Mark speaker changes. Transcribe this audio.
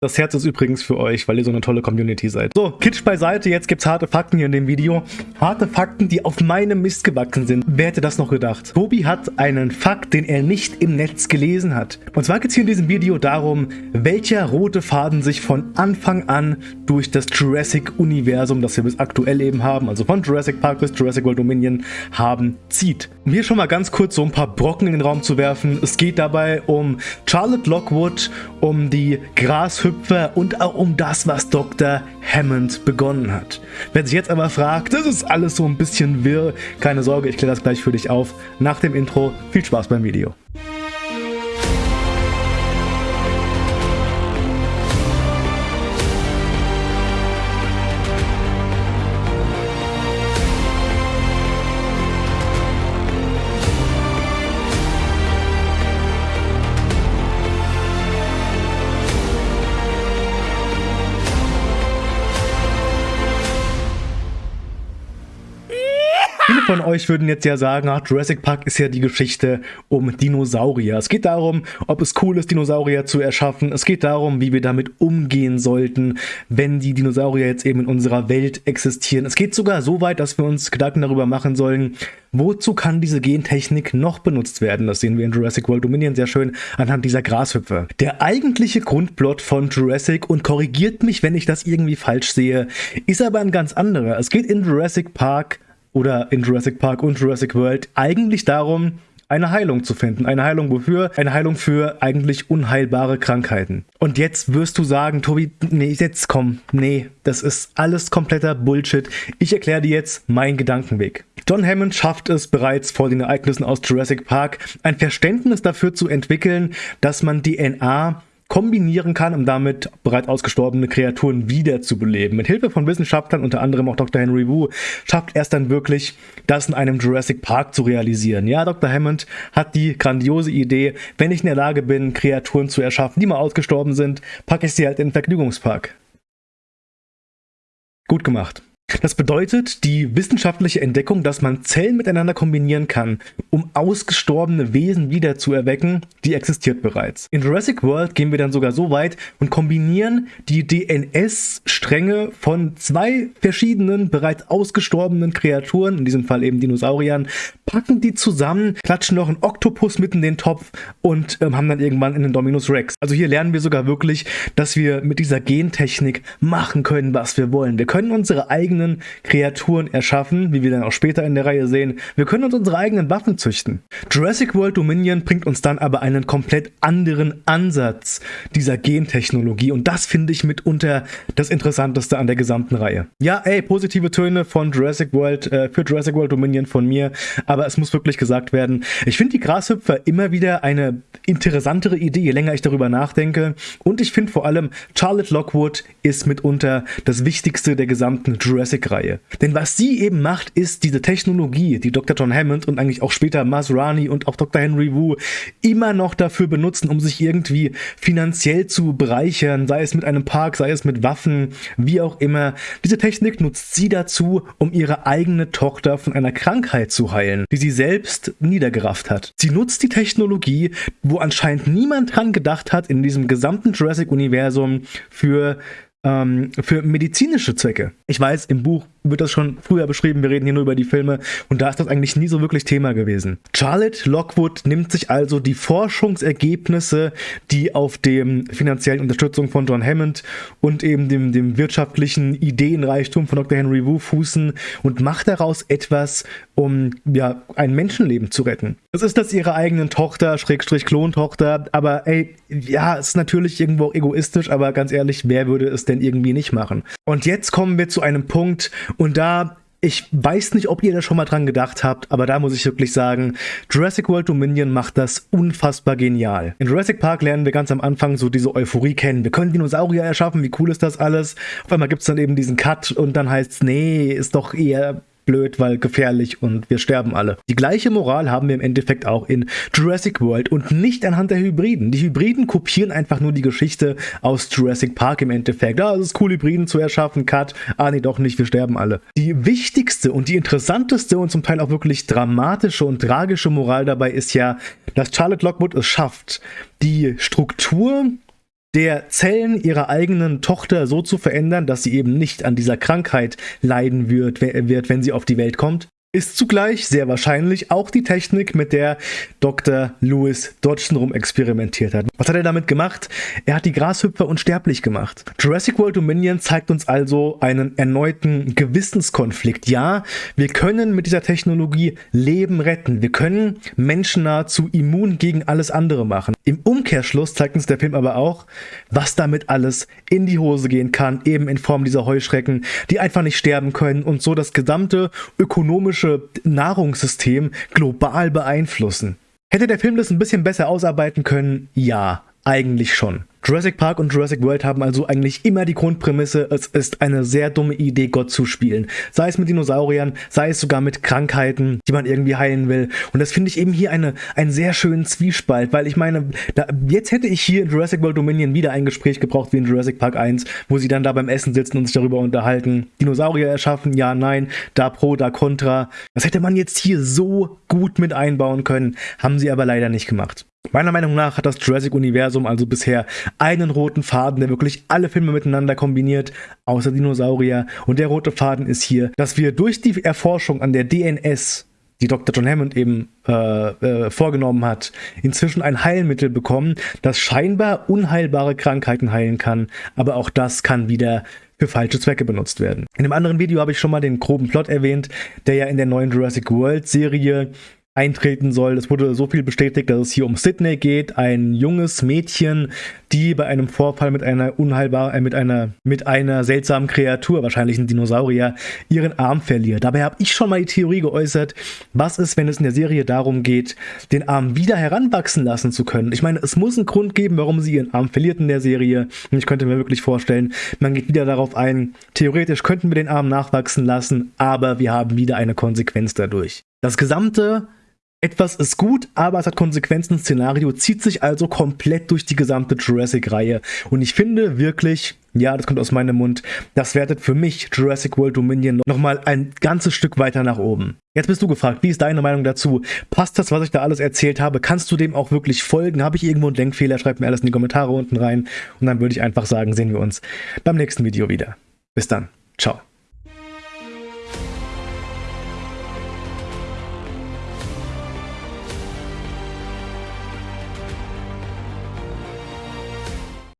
Speaker 1: Das Herz ist übrigens für euch, weil ihr so eine tolle Community seid. So, Kitsch beiseite, jetzt gibt's harte Fakten hier in dem Video. Harte Fakten, die auf meinem Mist gewachsen sind. Wer hätte das noch gedacht? Tobi hat einen Fakt, den er nicht im Netz gelesen hat. Und zwar geht's hier in diesem Video darum, welcher rote Faden sich von Anfang an durch das Jurassic-Universum, das wir bis aktuell eben haben, also von Jurassic Park bis Jurassic World Dominion, haben, zieht. Um hier schon mal ganz kurz so ein paar Brocken in den Raum zu werfen. Es geht dabei um Charlotte Lockwood, um die Grashüpfer Hüpfer und auch um das, was Dr. Hammond begonnen hat. Wer sich jetzt aber fragt, das ist alles so ein bisschen wirr, keine Sorge, ich kläre das gleich für dich auf. Nach dem Intro, viel Spaß beim Video. Von euch würden jetzt ja sagen, ach, Jurassic Park ist ja die Geschichte um Dinosaurier. Es geht darum, ob es cool ist, Dinosaurier zu erschaffen. Es geht darum, wie wir damit umgehen sollten, wenn die Dinosaurier jetzt eben in unserer Welt existieren. Es geht sogar so weit, dass wir uns Gedanken darüber machen sollen, wozu kann diese Gentechnik noch benutzt werden. Das sehen wir in Jurassic World Dominion sehr schön anhand dieser Grashüpfe. Der eigentliche Grundplot von Jurassic, und korrigiert mich, wenn ich das irgendwie falsch sehe, ist aber ein ganz anderer. Es geht in Jurassic Park oder in Jurassic Park und Jurassic World eigentlich darum, eine Heilung zu finden. Eine Heilung wofür? Eine Heilung für eigentlich unheilbare Krankheiten. Und jetzt wirst du sagen, Tobi, nee, jetzt komm, nee, das ist alles kompletter Bullshit. Ich erkläre dir jetzt meinen Gedankenweg. John Hammond schafft es bereits vor den Ereignissen aus Jurassic Park, ein Verständnis dafür zu entwickeln, dass man DNA kombinieren kann, um damit bereits ausgestorbene Kreaturen wiederzubeleben. Mit Hilfe von Wissenschaftlern, unter anderem auch Dr. Henry Wu, schafft er es dann wirklich, das in einem Jurassic Park zu realisieren. Ja, Dr. Hammond hat die grandiose Idee, wenn ich in der Lage bin, Kreaturen zu erschaffen, die mal ausgestorben sind, packe ich sie halt in den Vergnügungspark. Gut gemacht. Das bedeutet die wissenschaftliche Entdeckung, dass man Zellen miteinander kombinieren kann, um ausgestorbene Wesen wieder zu erwecken, die existiert bereits. In Jurassic World gehen wir dann sogar so weit und kombinieren die DNS-Stränge von zwei verschiedenen bereits ausgestorbenen Kreaturen, in diesem Fall eben Dinosauriern, packen die zusammen, klatschen noch einen Oktopus mitten in den Topf und ähm, haben dann irgendwann einen Dominus Rex. Also hier lernen wir sogar wirklich, dass wir mit dieser Gentechnik machen können, was wir wollen. Wir können unsere eigenen eigenen Kreaturen erschaffen, wie wir dann auch später in der Reihe sehen. Wir können uns unsere eigenen Waffen züchten. Jurassic World Dominion bringt uns dann aber einen komplett anderen Ansatz dieser Gentechnologie und das finde ich mitunter das Interessanteste an der gesamten Reihe. Ja, ey, positive Töne von Jurassic World, äh, für Jurassic World Dominion von mir, aber es muss wirklich gesagt werden, ich finde die Grashüpfer immer wieder eine interessantere Idee, je länger ich darüber nachdenke und ich finde vor allem Charlotte Lockwood ist mitunter das Wichtigste der gesamten Jurassic Jurassic-Reihe. Denn was sie eben macht, ist diese Technologie, die Dr. John Hammond und eigentlich auch später Masrani und auch Dr. Henry Wu immer noch dafür benutzen, um sich irgendwie finanziell zu bereichern, sei es mit einem Park, sei es mit Waffen, wie auch immer. Diese Technik nutzt sie dazu, um ihre eigene Tochter von einer Krankheit zu heilen, die sie selbst niedergerafft hat. Sie nutzt die Technologie, wo anscheinend niemand dran gedacht hat, in diesem gesamten Jurassic-Universum für ähm, für medizinische Zwecke. Ich weiß, im Buch wird das schon früher beschrieben, wir reden hier nur über die Filme und da ist das eigentlich nie so wirklich Thema gewesen. Charlotte Lockwood nimmt sich also die Forschungsergebnisse, die auf dem finanziellen Unterstützung von John Hammond und eben dem, dem wirtschaftlichen Ideenreichtum von Dr. Henry Wu fußen und macht daraus etwas, um ja ein Menschenleben zu retten. Das ist das ihrer eigenen Tochter, Schrägstrich Klontochter, aber ey, ja, es ist natürlich irgendwo egoistisch, aber ganz ehrlich, wer würde es denn irgendwie nicht machen? Und jetzt kommen wir zu einem Punkt, und da ich weiß nicht, ob ihr da schon mal dran gedacht habt, aber da muss ich wirklich sagen, Jurassic World Dominion macht das unfassbar genial. In Jurassic Park lernen wir ganz am Anfang so diese Euphorie kennen. Wir können Dinosaurier erschaffen, wie cool ist das alles? Auf einmal gibt es dann eben diesen Cut und dann heißt es, nee, ist doch eher blöd, weil gefährlich und wir sterben alle. Die gleiche Moral haben wir im Endeffekt auch in Jurassic World und nicht anhand der Hybriden. Die Hybriden kopieren einfach nur die Geschichte aus Jurassic Park im Endeffekt. Ah, es ist cool, Hybriden zu erschaffen, Cut. Ah, nee, doch nicht, wir sterben alle. Die wichtigste und die interessanteste und zum Teil auch wirklich dramatische und tragische Moral dabei ist ja, dass Charlotte Lockwood es schafft, die Struktur der Zellen ihrer eigenen Tochter so zu verändern, dass sie eben nicht an dieser Krankheit leiden wird, wird wenn sie auf die Welt kommt ist zugleich sehr wahrscheinlich auch die Technik, mit der Dr. Lewis Dodgson rum experimentiert hat. Was hat er damit gemacht? Er hat die Grashüpfer unsterblich gemacht. Jurassic World Dominion zeigt uns also einen erneuten Gewissenskonflikt. Ja, wir können mit dieser Technologie Leben retten. Wir können Menschen nahezu immun gegen alles andere machen. Im Umkehrschluss zeigt uns der Film aber auch, was damit alles in die Hose gehen kann, eben in Form dieser Heuschrecken, die einfach nicht sterben können und so das gesamte ökonomische Nahrungssystem global beeinflussen. Hätte der Film das ein bisschen besser ausarbeiten können? Ja, eigentlich schon. Jurassic Park und Jurassic World haben also eigentlich immer die Grundprämisse, es ist eine sehr dumme Idee, Gott zu spielen. Sei es mit Dinosauriern, sei es sogar mit Krankheiten, die man irgendwie heilen will. Und das finde ich eben hier eine, einen sehr schönen Zwiespalt, weil ich meine, da, jetzt hätte ich hier in Jurassic World Dominion wieder ein Gespräch gebraucht wie in Jurassic Park 1, wo sie dann da beim Essen sitzen und sich darüber unterhalten. Dinosaurier erschaffen, ja, nein, da pro, da contra. Das hätte man jetzt hier so gut mit einbauen können, haben sie aber leider nicht gemacht. Meiner Meinung nach hat das Jurassic-Universum also bisher einen roten Faden, der wirklich alle Filme miteinander kombiniert, außer Dinosaurier. Und der rote Faden ist hier, dass wir durch die Erforschung an der DNS die Dr. John Hammond eben äh, äh, vorgenommen hat, inzwischen ein Heilmittel bekommen, das scheinbar unheilbare Krankheiten heilen kann, aber auch das kann wieder für falsche Zwecke benutzt werden. In einem anderen Video habe ich schon mal den groben Plot erwähnt, der ja in der neuen Jurassic World Serie eintreten soll. Es wurde so viel bestätigt, dass es hier um Sydney geht, ein junges Mädchen, die bei einem Vorfall mit einer unheilbar, äh, mit einer, mit einer seltsamen Kreatur, wahrscheinlich ein Dinosaurier, ihren Arm verliert. Dabei habe ich schon mal die Theorie geäußert, was ist, wenn es in der Serie darum geht, den Arm wieder heranwachsen lassen zu können. Ich meine, es muss einen Grund geben, warum sie ihren Arm verliert in der Serie. Und ich könnte mir wirklich vorstellen, man geht wieder darauf ein, theoretisch könnten wir den Arm nachwachsen lassen, aber wir haben wieder eine Konsequenz dadurch. Das gesamte etwas ist gut, aber es hat Konsequenzen. Szenario zieht sich also komplett durch die gesamte Jurassic-Reihe. Und ich finde wirklich, ja, das kommt aus meinem Mund, das wertet für mich Jurassic World Dominion nochmal ein ganzes Stück weiter nach oben. Jetzt bist du gefragt, wie ist deine Meinung dazu? Passt das, was ich da alles erzählt habe? Kannst du dem auch wirklich folgen? Habe ich irgendwo einen Denkfehler? Schreib mir alles in die Kommentare unten rein. Und dann würde ich einfach sagen, sehen wir uns beim nächsten Video wieder. Bis dann.